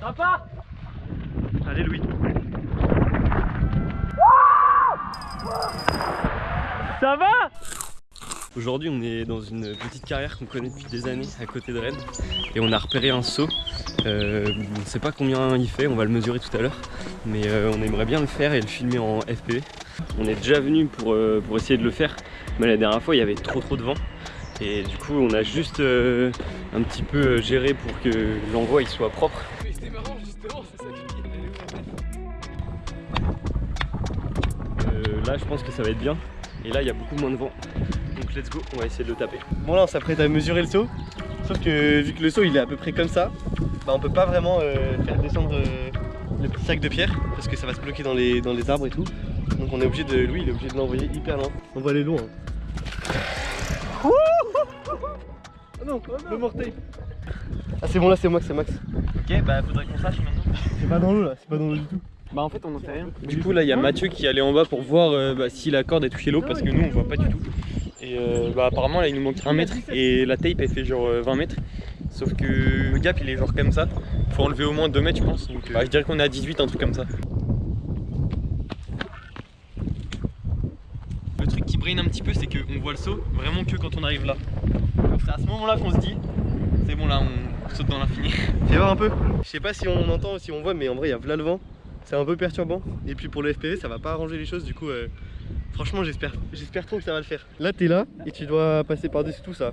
Sympa Allez Louis. Ça va Aujourd'hui on est dans une petite carrière qu'on connaît depuis des années à côté de Rennes et on a repéré un saut. Euh, on ne sait pas combien il fait, on va le mesurer tout à l'heure mais euh, on aimerait bien le faire et le filmer en FPV. On est déjà venu pour, euh, pour essayer de le faire mais la dernière fois il y avait trop trop de vent et du coup on a juste euh, un petit peu géré pour que l'envoi il soit propre. C'était marrant justement, c'est ça qui Euh, là je pense que ça va être bien et là il y a beaucoup moins de vent donc let's go on va essayer de le taper Bon là on s'apprête à mesurer le saut, sauf que vu que le saut il est à peu près comme ça, bah on peut pas vraiment euh, faire descendre euh, le petit sac de pierre parce que ça va se bloquer dans les, dans les arbres et tout. Donc on est obligé de. Louis il est obligé de l'envoyer hyper loin. On va aller loin. hein. Ah non, le morteil Ah c'est bon là c'est Max, c'est Max. Ok, bah faudrait qu'on sache maintenant. C'est pas dans l'eau là, c'est pas dans l'eau du tout. Bah en fait on en sait rien. Du coup là il y a Mathieu qui est allé en bas pour voir euh, bah, si la corde a touché l'eau parce que nous on voit pas du tout. Et euh, bah, apparemment là il nous manque 1 mètre et la tape elle fait genre euh, 20 mètres. Sauf que le gap il est genre comme ça. Faut enlever au moins 2 mètres je pense. Donc euh, bah, je dirais qu'on est à 18 un truc comme ça. Le truc qui brain un petit peu c'est qu'on voit le saut vraiment que quand on arrive là. Donc c'est à ce moment là qu'on se dit c'est bon là on saute dans l'infini. Fais voir un peu. Je sais pas si on entend ou si on voit, mais en vrai il y a là le vent. C'est un peu perturbant. Et puis pour le FPV ça va pas arranger les choses du coup. euh, Franchement j'espère j'espère trop que ça va le faire. Là t'es là et tu dois passer par-dessus tout ça.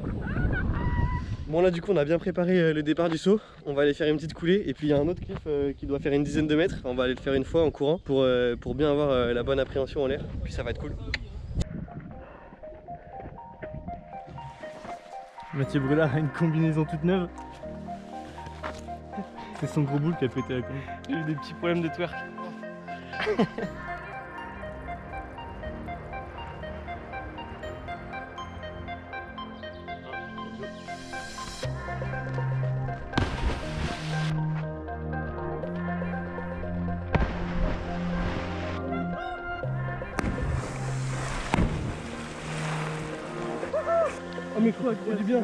Bon là du coup on a bien préparé euh, le départ du saut. On va aller faire une petite coulée et puis il y a un autre cliff euh, qui doit faire une dizaine de mètres. On va aller le faire une fois en courant pour, euh, pour bien avoir euh, la bonne appréhension en l'air. Puis ça va être cool. Mathieu Brulard a une combinaison toute neuve. C'est son gros boule qui a pété la con. J'ai eu des petits problèmes de twerk. Oh mais quoi, il du bien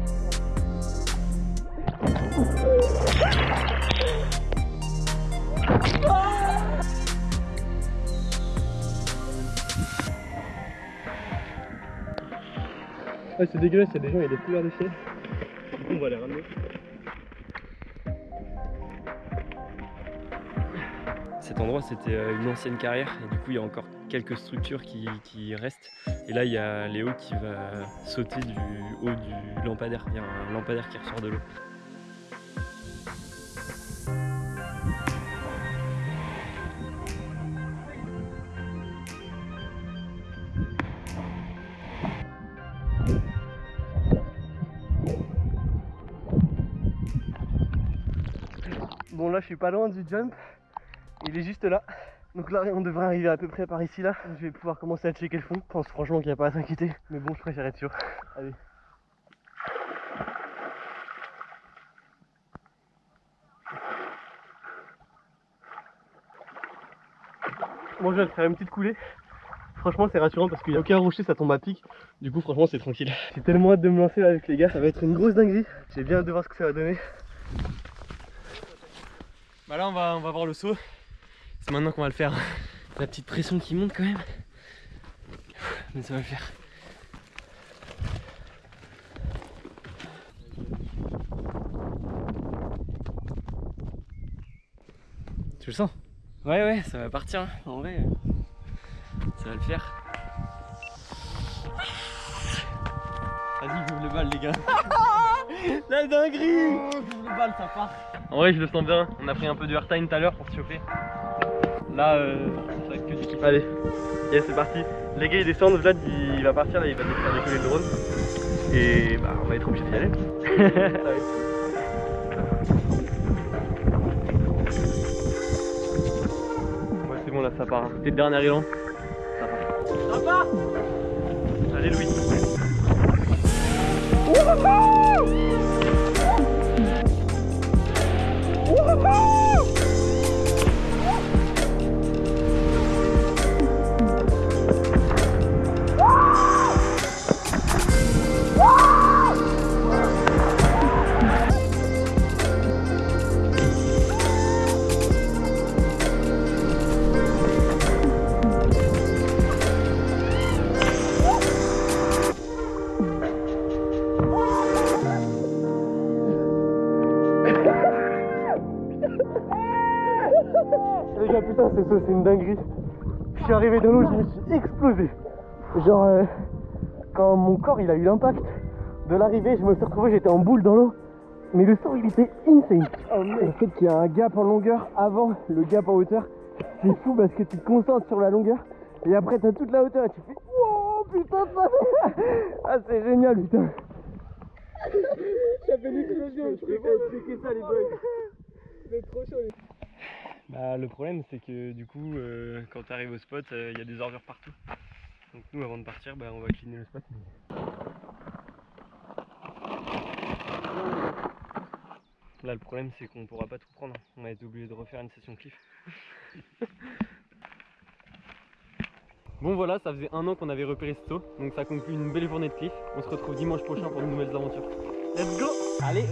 Ouais c'est dégueulasse, il y a des gens, il y a des couleurs de ciel. Du coup on va les ramener. Cet endroit c'était euh, une ancienne carrière et du coup il y a encore quelques structures qui, qui restent. Et là il y a Léo qui va sauter du haut du lampadaire. Il y a un lampadaire qui ressort de l'eau. Bon là je suis pas loin du jump, il est juste là. Donc là on devrait arriver à peu près par ici là. Je vais pouvoir commencer à checker le fond. Je pense franchement qu'il n'y a pas à s'inquiéter. Mais bon je préfère être sûr. Allez. Bon je vais faire une petite coulée. Franchement c'est rassurant parce qu'il n'y a aucun rocher, ça tombe à pic. Du coup franchement c'est tranquille. J'ai tellement hâte de me lancer là avec les gars. Ça va être une grosse dinguerie. J'ai bien hâte de voir ce que ça va donner. Bah là on va, on va voir le saut. C'est maintenant qu'on va le faire. La petite pression qui monte quand même. Mais ça va le faire. Tu le sens? Ouais ouais ça va partir hein. en vrai. euh, Ça va le faire. Vas-y ouvre le bal les gars. La dinguerie Ouvre le bal ça part. En vrai, je le sens bien. On a pris un peu de airtime tout à l'heure pour se chauffer. Là, euh, ça que du kiff. Allez, c'est parti. Les gars ils descendent, Vlad il va partir là, il va faire décoller le drone. Et bah on va être obligé d'y aller. ouais c'est bon là ça part. C'était le dernier élan. Ça part. va Allez Louis. Putain, c'est ça, c'est une dinguerie. Je suis arrivé dans l'eau, je me suis explosé. Genre, euh, quand mon corps il a eu l'impact de l'arrivée, je me suis retrouvé, j'étais en boule dans l'eau. Mais le saut, il était insane. le fait qu'il y a un gap en longueur avant le gap en hauteur, c'est fou parce que tu te concentres sur la longueur et après t'as toute la hauteur et tu fais Wow, putain, ça Ah, c'est génial, putain. Ça fait une explosion, je peux pas expliquer ça, les boys. C'est trop chaud, les Bah, le problème c'est que du coup euh, quand tu arrives au spot il y a des ordures partout. Donc nous avant de partir bah, on va cleaner le spot. Là le problème c'est qu'on pourra pas tout prendre. On va être obligé de refaire une session cliff. Bon voilà, ça faisait un an qu'on avait repéré ce saut, donc ça conclut une belle journée de cliff. On se retrouve dimanche prochain pour de nouvelles aventures. Let's go Allez